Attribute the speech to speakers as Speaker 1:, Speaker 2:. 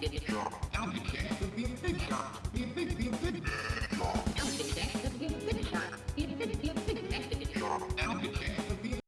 Speaker 1: big shark. Be